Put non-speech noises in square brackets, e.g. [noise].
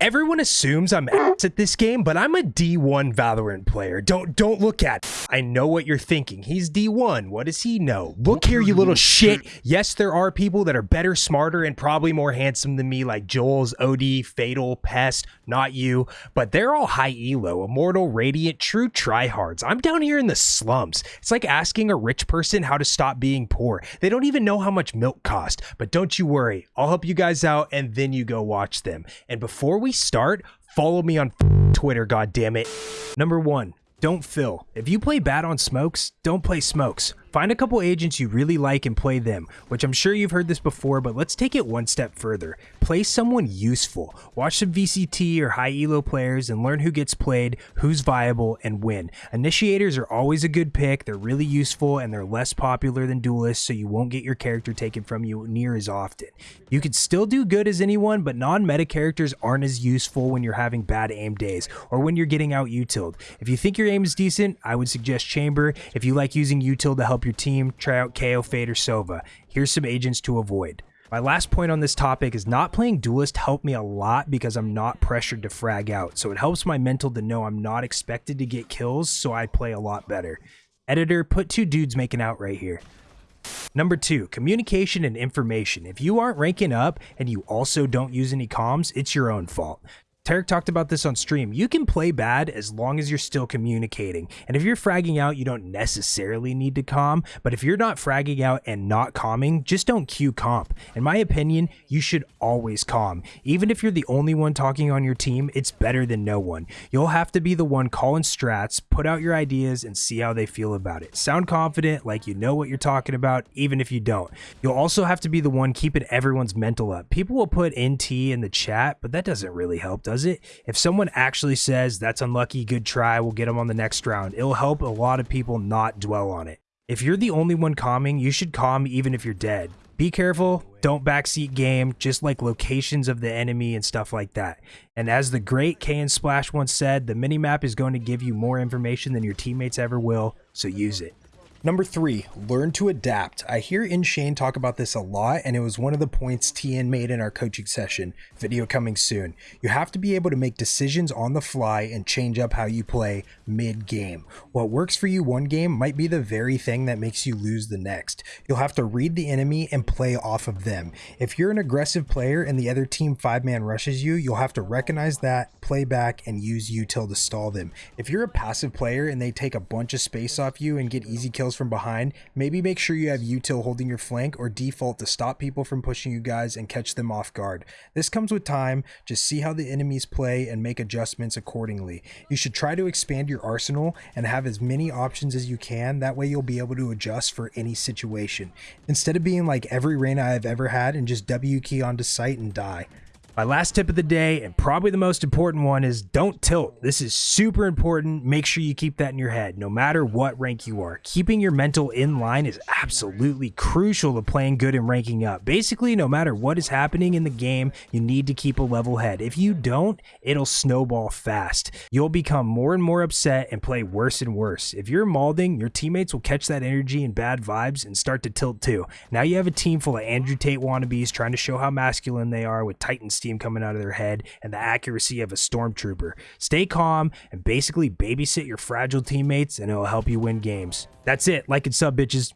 Everyone assumes I'm ass at this game, but I'm a D1 Valorant player. Don't don't look at. It. I know what you're thinking. He's D1. What does he know? Look here, you little shit. Yes, there are people that are better, smarter, and probably more handsome than me, like Joel's, OD, Fatal, Pest, not you, but they're all high elo, immortal, radiant, true tryhards. I'm down here in the slums. It's like asking a rich person how to stop being poor. They don't even know how much milk cost. But don't you worry, I'll help you guys out and then you go watch them. And before we start, follow me on [laughs] Twitter, God damn it. Number one, don't fill. If you play bad on smokes, don't play smokes. Find a couple agents you really like and play them, which I'm sure you've heard this before, but let's take it one step further. Play someone useful. Watch some VCT or high elo players and learn who gets played, who's viable, and when. Initiators are always a good pick, they're really useful, and they're less popular than duelists, so you won't get your character taken from you near as often. You can still do good as anyone, but non-meta characters aren't as useful when you're having bad aim days, or when you're getting out utiled. If you think your aim is decent, I would suggest Chamber. If you like using util to help help your team, try out KAY/O Fade or Sova. Here's some agents to avoid. My last point on this topic is not playing Duelist helped me a lot because I'm not pressured to frag out, so it helps my mental to know I'm not expected to get kills, so I play a lot better. Editor, put two dudes making out right here. Number two, communication and information. If you aren't ranking up and you also don't use any comms, it's your own fault. Tarik talked about this on stream. You can play bad as long as you're still communicating. And if you're fragging out, you don't necessarily need to calm. But if you're not fragging out and not calming, just don't queue comp. In my opinion, you should always calm. Even if you're the only one talking on your team, it's better than no one. You'll have to be the one calling strats, put out your ideas, and see how they feel about it. Sound confident, like you know what you're talking about, even if you don't. You'll also have to be the one keeping everyone's mental up. People will put NT in the chat, but that doesn't really help, does it? If someone actually says that's unlucky, good try, we'll get them on the next round, it'll help a lot of people not dwell on it. If you're the only one calming, you should calm even if you're dead. Be careful, don't backseat game, just like locations of the enemy and stuff like that. And as the great K and Splash once said, the minimap is going to give you more information than your teammates ever will, so use it. Number three, learn to adapt. I hear InShane talk about this a lot, and it was one of the points TN made in our coaching session. Video coming soon. You have to be able to make decisions on the fly and change up how you play mid game. What works for you one game might be the very thing that makes you lose the next. You'll have to read the enemy and play off of them. If you're an aggressive player and the other team five man rushes you, you'll have to recognize that, play back, and use util to stall them. If you're a passive player and they take a bunch of space off you and get easy kills from behind, maybe make sure you have util holding your flank or default to stop people from pushing you guys and catch them off guard. This comes with time, just see how the enemies play and make adjustments accordingly. You should try to expand your arsenal and have as many options as you can, that way you'll be able to adjust for any situation. Instead of being like every Reyna I've ever had and just W key onto site and die. My last tip of the day, and probably the most important one, is don't tilt. This is super important. Make sure you keep that in your head, no matter what rank you are. Keeping your mental in line is absolutely crucial to playing good and ranking up. Basically, no matter what is happening in the game, you need to keep a level head. If you don't, it'll snowball fast. You'll become more and more upset and play worse and worse. If you're malding, your teammates will catch that energy and bad vibes and start to tilt too. Now you have a team full of Andrew Tate wannabes trying to show how masculine they are with Titan steam coming out of their head and the accuracy of a stormtrooper. Stay calm and basically babysit your fragile teammates, and it'll help you win games. That's it. Like and sub, bitches.